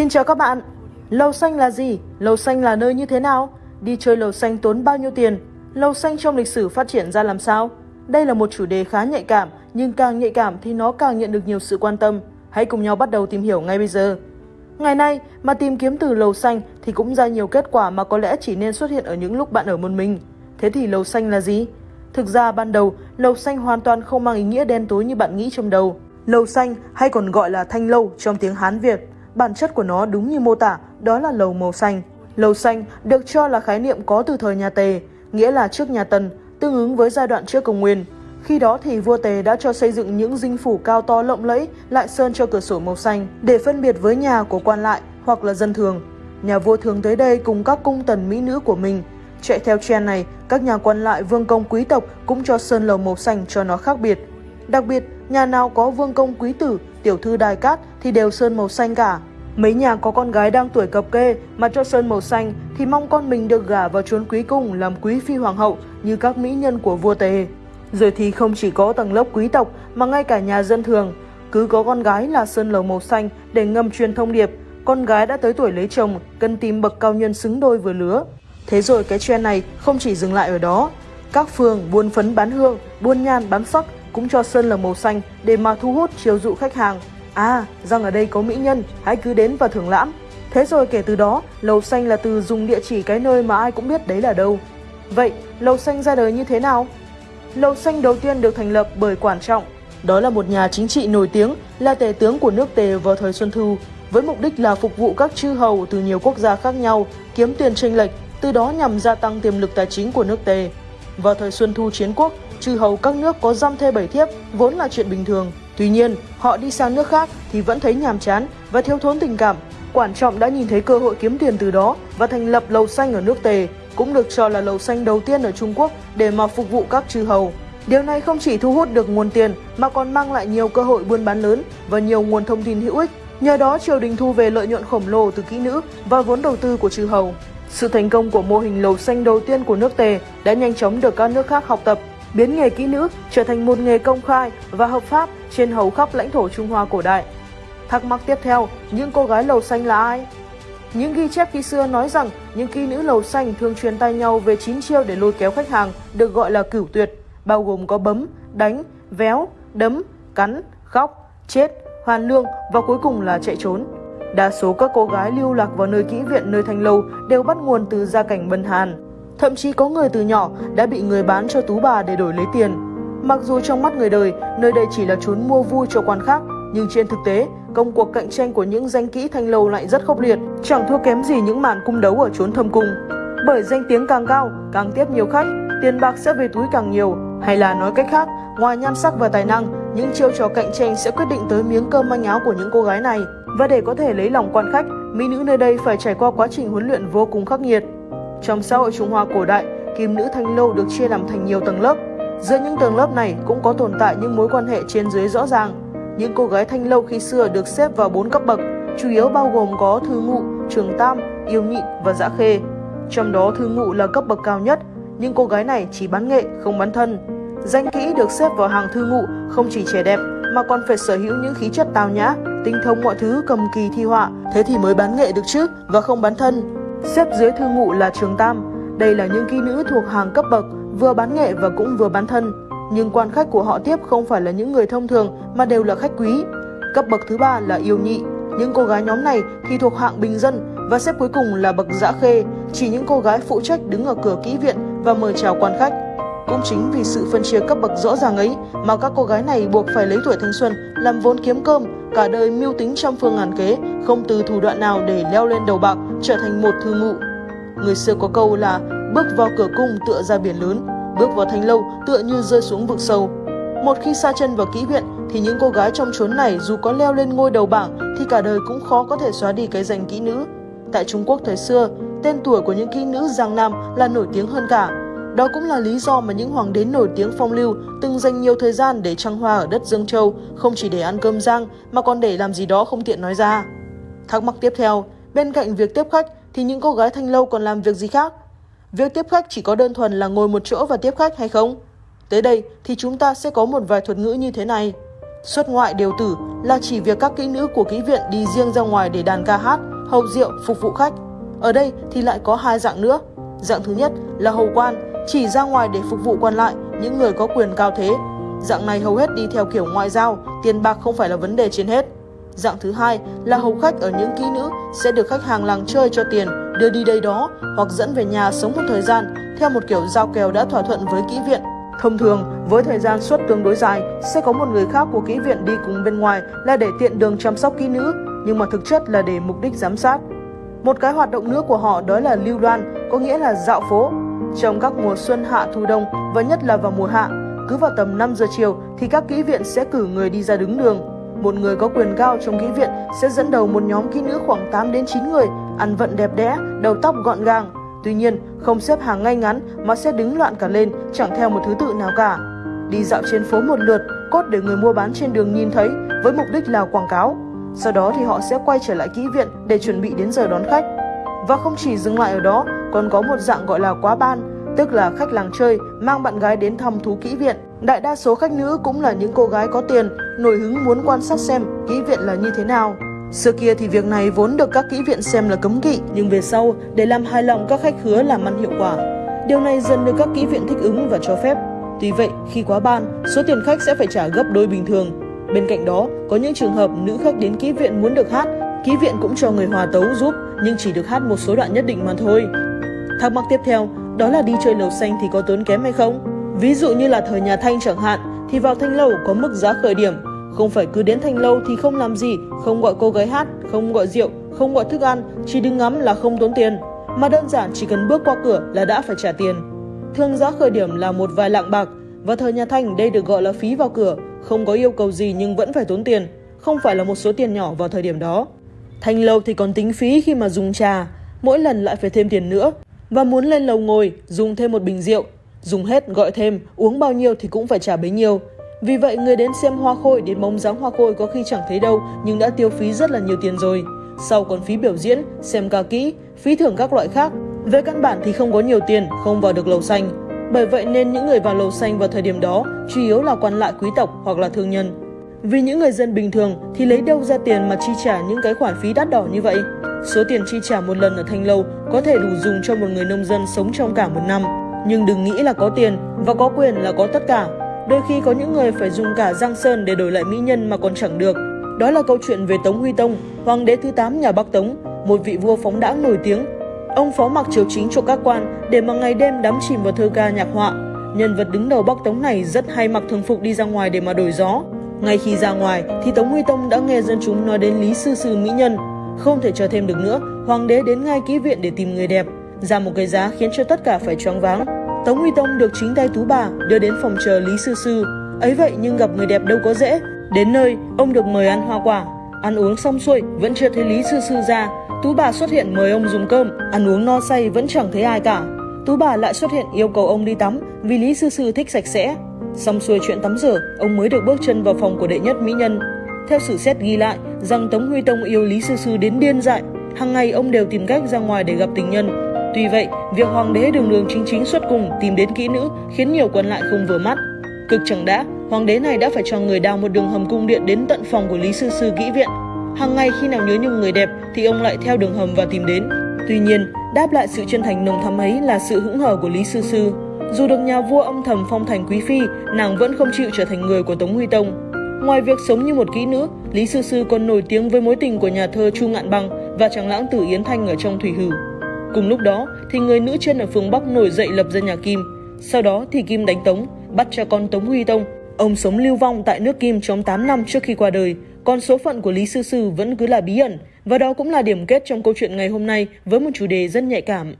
Xin chào các bạn. Lầu xanh là gì? Lầu xanh là nơi như thế nào? Đi chơi lầu xanh tốn bao nhiêu tiền? Lầu xanh trong lịch sử phát triển ra làm sao? Đây là một chủ đề khá nhạy cảm, nhưng càng nhạy cảm thì nó càng nhận được nhiều sự quan tâm. Hãy cùng nhau bắt đầu tìm hiểu ngay bây giờ. Ngày nay, mà tìm kiếm từ lầu xanh thì cũng ra nhiều kết quả mà có lẽ chỉ nên xuất hiện ở những lúc bạn ở một mình. Thế thì lầu xanh là gì? Thực ra ban đầu, lầu xanh hoàn toàn không mang ý nghĩa đen tối như bạn nghĩ trong đầu. Lầu xanh hay còn gọi là thanh lâu trong tiếng Hán Việt, bản chất của nó đúng như mô tả, đó là lầu màu xanh. Lầu xanh được cho là khái niệm có từ thời nhà Tề, nghĩa là trước nhà Tần, tương ứng với giai đoạn trước công nguyên. Khi đó thì vua Tề đã cho xây dựng những dinh phủ cao to lộng lẫy, lại sơn cho cửa sổ màu xanh để phân biệt với nhà của quan lại hoặc là dân thường. Nhà vua thường tới đây cùng các cung tần mỹ nữ của mình. Chạy theo trend này, các nhà quan lại vương công quý tộc cũng cho sơn lầu màu xanh cho nó khác biệt. Đặc biệt, nhà nào có vương công quý tử, tiểu thư đài cát thì đều sơn màu xanh cả. Mấy nhà có con gái đang tuổi cập kê mà cho sơn màu xanh thì mong con mình được gả vào chốn quý cung làm quý phi hoàng hậu như các mỹ nhân của vua Tề. Rồi thì không chỉ có tầng lớp quý tộc mà ngay cả nhà dân thường, cứ có con gái là sơn lầu màu xanh để ngầm truyền thông điệp, con gái đã tới tuổi lấy chồng cần tìm bậc cao nhân xứng đôi vừa lứa. Thế rồi cái trend này không chỉ dừng lại ở đó, các phường buôn phấn bán hương, buôn nhan bán sắc cũng cho sơn lầu màu xanh để mà thu hút chiều dụ khách hàng. À, rằng ở đây có mỹ nhân, hãy cứ đến và thưởng lãm. Thế rồi kể từ đó, lầu xanh là từ dùng địa chỉ cái nơi mà ai cũng biết đấy là đâu. Vậy, lầu xanh ra đời như thế nào? Lầu xanh đầu tiên được thành lập bởi Quản Trọng. Đó là một nhà chính trị nổi tiếng, là tể tướng của nước Tề vào thời Xuân Thu, với mục đích là phục vụ các chư hầu từ nhiều quốc gia khác nhau, kiếm tiền tranh lệch, từ đó nhằm gia tăng tiềm lực tài chính của nước Tề. Vào thời Xuân Thu chiến quốc, chư hầu các nước có giam thê bảy thiếp vốn là chuyện bình thường. Tuy nhiên, họ đi sang nước khác thì vẫn thấy nhàm chán và thiếu thốn tình cảm. Quản trọng đã nhìn thấy cơ hội kiếm tiền từ đó và thành lập lầu xanh ở nước Tề, cũng được cho là lầu xanh đầu tiên ở Trung Quốc để mà phục vụ các chư hầu. Điều này không chỉ thu hút được nguồn tiền mà còn mang lại nhiều cơ hội buôn bán lớn và nhiều nguồn thông tin hữu ích. Nhờ đó triều đình thu về lợi nhuận khổng lồ từ kỹ nữ và vốn đầu tư của chư hầu. Sự thành công của mô hình lầu xanh đầu tiên của nước Tề đã nhanh chóng được các nước khác học tập, biến nghề kỹ nữ trở thành một nghề công khai và hợp pháp trên hầu khắp lãnh thổ Trung Hoa cổ đại. Thắc mắc tiếp theo, những cô gái lầu xanh là ai? Những ghi chép khi xưa nói rằng những kỹ nữ lầu xanh thường truyền tay nhau về 9 chiêu để lôi kéo khách hàng, được gọi là cửu tuyệt, bao gồm có bấm, đánh, véo, đấm, cắn, khóc, chết, hoàn lương và cuối cùng là chạy trốn. Đa số các cô gái lưu lạc vào nơi kỹ viện nơi thanh lâu đều bắt nguồn từ gia cảnh bần hàn. Thậm chí có người từ nhỏ đã bị người bán cho tú bà để đổi lấy tiền. Mặc dù trong mắt người đời, nơi đây chỉ là chốn mua vui cho quan khác, nhưng trên thực tế, công cuộc cạnh tranh của những danh kỹ thanh lâu lại rất khốc liệt, chẳng thua kém gì những màn cung đấu ở chốn thâm cung. Bởi danh tiếng càng cao, càng tiếp nhiều khách, tiền bạc sẽ về túi càng nhiều, hay là nói cách khác, ngoài nhan sắc và tài năng, những chiêu trò cạnh tranh sẽ quyết định tới miếng cơm manh áo của những cô gái này. Và để có thể lấy lòng quan khách, mỹ nữ nơi đây phải trải qua quá trình huấn luyện vô cùng khắc nghiệt. Trong xã hội Trung Hoa cổ đại, kim nữ thanh lâu được chia làm thành nhiều tầng lớp. Giữa những tầng lớp này cũng có tồn tại những mối quan hệ trên dưới rõ ràng. Những cô gái thanh lâu khi xưa được xếp vào 4 cấp bậc, chủ yếu bao gồm có thư ngụ, trường tam, yêu nhị và dã khê. Trong đó thư ngụ là cấp bậc cao nhất, nhưng cô gái này chỉ bán nghệ, không bán thân. Danh kỹ được xếp vào hàng thư ngụ không chỉ trẻ đẹp mà còn phải sở hữu những khí chất tào nhã, tinh thông mọi thứ cầm kỳ thi họa, thế thì mới bán nghệ được chứ và không bán thân. Xếp dưới thư ngụ là trường tam, đây là những kỹ nữ thuộc hàng cấp bậc, vừa bán nghệ và cũng vừa bán thân. Nhưng quan khách của họ tiếp không phải là những người thông thường mà đều là khách quý. Cấp bậc thứ ba là yêu nhị, những cô gái nhóm này thì thuộc hạng bình dân và xếp cuối cùng là bậc dã khê, chỉ những cô gái phụ trách đứng ở cửa kỹ viện và mời chào quan khách. Cũng chính vì sự phân chia cấp bậc rõ ràng ấy mà các cô gái này buộc phải lấy tuổi thanh xuân làm vốn kiếm cơm, cả đời mưu tính trăm phương ngàn kế, không từ thủ đoạn nào để leo lên đầu bạc, trở thành một thư ngụ. Người xưa có câu là bước vào cửa cung tựa ra biển lớn, bước vào thanh lâu tựa như rơi xuống vực sâu. Một khi xa chân vào kỹ viện thì những cô gái trong chốn này dù có leo lên ngôi đầu bảng thì cả đời cũng khó có thể xóa đi cái danh kỹ nữ. Tại Trung Quốc thời xưa, tên tuổi của những kỹ nữ Giang Nam là nổi tiếng hơn cả. Đó cũng là lý do mà những hoàng đế nổi tiếng phong lưu từng dành nhiều thời gian để trăng hoa ở đất Dương Châu, không chỉ để ăn cơm giang mà còn để làm gì đó không tiện nói ra. Thắc mắc tiếp theo, bên cạnh việc tiếp khách thì những cô gái thanh lâu còn làm việc gì khác? Việc tiếp khách chỉ có đơn thuần là ngồi một chỗ và tiếp khách hay không? Tới đây thì chúng ta sẽ có một vài thuật ngữ như thế này. Xuất ngoại điều tử là chỉ việc các kỹ nữ của kỹ viện đi riêng ra ngoài để đàn ca hát, hầu rượu, phục vụ khách. Ở đây thì lại có hai dạng nữa. Dạng thứ nhất là hầu quan, chỉ ra ngoài để phục vụ quan lại, những người có quyền cao thế. Dạng này hầu hết đi theo kiểu ngoại giao, tiền bạc không phải là vấn đề trên hết. Dạng thứ hai là hầu khách ở những kỹ nữ sẽ được khách hàng làng chơi cho tiền, đưa đi đây đó hoặc dẫn về nhà sống một thời gian theo một kiểu giao kèo đã thỏa thuận với kỹ viện. Thông thường, với thời gian suất tương đối dài, sẽ có một người khác của kỹ viện đi cùng bên ngoài là để tiện đường chăm sóc kỹ nữ, nhưng mà thực chất là để mục đích giám sát. Một cái hoạt động nữa của họ đó là lưu đoan, có nghĩa là dạo phố. Trong các mùa xuân hạ thu đông và nhất là vào mùa hạ, cứ vào tầm 5 giờ chiều thì các kỹ viện sẽ cử người đi ra đứng đường. Một người có quyền cao trong kỹ viện sẽ dẫn đầu một nhóm kỹ nữ khoảng 8 đến 9 người, ăn vận đẹp đẽ, đầu tóc gọn gàng. Tuy nhiên, không xếp hàng ngay ngắn mà sẽ đứng loạn cả lên, chẳng theo một thứ tự nào cả. Đi dạo trên phố một lượt, cốt để người mua bán trên đường nhìn thấy với mục đích là quảng cáo. Sau đó thì họ sẽ quay trở lại kỹ viện để chuẩn bị đến giờ đón khách. Và không chỉ dừng lại ở đó, còn có một dạng gọi là quá ban, tức là khách làng chơi mang bạn gái đến thăm thú kỹ viện. Đại đa số khách nữ cũng là những cô gái có tiền, nổi hứng muốn quan sát xem kỹ viện là như thế nào. Xưa kia thì việc này vốn được các kỹ viện xem là cấm kỵ, nhưng về sau, để làm hài lòng các khách hứa làm ăn hiệu quả. Điều này dần được các kỹ viện thích ứng và cho phép. Tuy vậy, khi quá ban, số tiền khách sẽ phải trả gấp đôi bình thường. Bên cạnh đó, có những trường hợp nữ khách đến kỹ viện muốn được hát, kỹ viện cũng cho người hòa tấu giúp, nhưng chỉ được hát một số đoạn nhất định mà thôi. Thắc mắc tiếp theo, đó là đi chơi lầu xanh thì có tốn kém hay không? Ví dụ như là thời nhà Thanh chẳng hạn, thì vào Thanh Lâu có mức giá khởi điểm. Không phải cứ đến Thanh Lâu thì không làm gì, không gọi cô gái hát, không gọi rượu, không gọi thức ăn, chỉ đứng ngắm là không tốn tiền. Mà đơn giản chỉ cần bước qua cửa là đã phải trả tiền. Thường giá khởi điểm là một vài lạng bạc, và thời nhà Thanh đây được gọi là phí vào cửa, không có yêu cầu gì nhưng vẫn phải tốn tiền, không phải là một số tiền nhỏ vào thời điểm đó. Thanh lâu thì còn tính phí khi mà dùng trà, mỗi lần lại phải thêm tiền nữa. Và muốn lên lầu ngồi, dùng thêm một bình rượu, dùng hết gọi thêm, uống bao nhiêu thì cũng phải trả bấy nhiêu. Vì vậy người đến xem hoa khôi đến bóng dáng hoa khôi có khi chẳng thấy đâu nhưng đã tiêu phí rất là nhiều tiền rồi. Sau còn phí biểu diễn, xem ca kỹ, phí thưởng các loại khác. Về căn bản thì không có nhiều tiền, không vào được lầu xanh. Bởi vậy nên những người vào lầu xanh vào thời điểm đó chủ yếu là quan lại quý tộc hoặc là thương nhân. Vì những người dân bình thường thì lấy đâu ra tiền mà chi trả những cái khoản phí đắt đỏ như vậy? Số tiền chi trả một lần ở thanh lâu có thể đủ dùng cho một người nông dân sống trong cả một năm. Nhưng đừng nghĩ là có tiền và có quyền là có tất cả. Đôi khi có những người phải dùng cả giang sơn để đổi lại mỹ nhân mà còn chẳng được. Đó là câu chuyện về Tống Huy Tông, hoàng đế thứ 8 nhà Bắc Tống, một vị vua phóng đãng nổi tiếng. Ông phó mặc triều chính cho các quan để mà ngày đêm đắm chìm vào thơ ca nhạc họa. Nhân vật đứng đầu Bắc Tống này rất hay mặc thường phục đi ra ngoài để mà đổi gió. Ngay khi ra ngoài thì Tống Huy Tông đã nghe dân chúng nói đến Lý Sư Sư Mỹ Nhân. Không thể chờ thêm được nữa, hoàng đế đến ngay ký viện để tìm người đẹp, ra một cái giá khiến cho tất cả phải choáng váng. Tống Huy Tông được chính tay Tú Bà đưa đến phòng chờ Lý Sư Sư. Ấy vậy nhưng gặp người đẹp đâu có dễ. Đến nơi, ông được mời ăn hoa quả. Ăn uống xong xuôi, vẫn chưa thấy Lý Sư Sư ra. Tú bà xuất hiện mời ông dùng cơm, ăn uống no say vẫn chẳng thấy ai cả. Tú bà lại xuất hiện yêu cầu ông đi tắm vì Lý Sư Sư thích sạch sẽ. Xong xuôi chuyện tắm rửa, ông mới được bước chân vào phòng của đệ nhất mỹ nhân. Theo sử xét ghi lại rằng Tống Huy Tông yêu Lý Sư Sư đến điên dại, hàng ngày ông đều tìm cách ra ngoài để gặp tình nhân. Tuy vậy, việc hoàng đế đường đường chính chính xuất cùng tìm đến kỹ nữ khiến nhiều quân lại không vừa mắt. Cực chẳng đã, hoàng đế này đã phải cho người đào một đường hầm cung điện đến tận phòng của Lý Sư Sư kỹ viện. Hàng ngày khi nào nhớ nhung người đẹp thì ông lại theo đường hầm và tìm đến. Tuy nhiên, đáp lại sự chân thành nồng thắm ấy là sự hững hờ của Lý Sư Sư. Dù được nhà vua âm thầm phong thành quý phi, nàng vẫn không chịu trở thành người của Tống Huy Tông. Ngoài việc sống như một kỹ nữ, Lý Sư Sư còn nổi tiếng với mối tình của nhà thơ Chu Ngạn Bằng và chàng lãng tử Yến Thanh ở trong Thủy Hử. Cùng lúc đó thì người nữ chân ở phương Bắc nổi dậy lập ra nhà Kim. Sau đó thì Kim đánh Tống, bắt cha con Tống Huy Tông. Ông sống lưu vong tại nước Kim trong 8 năm trước khi qua đời, còn số phận của Lý Sư Sư vẫn cứ là bí ẩn và đó cũng là điểm kết trong câu chuyện ngày hôm nay với một chủ đề rất nhạy cảm.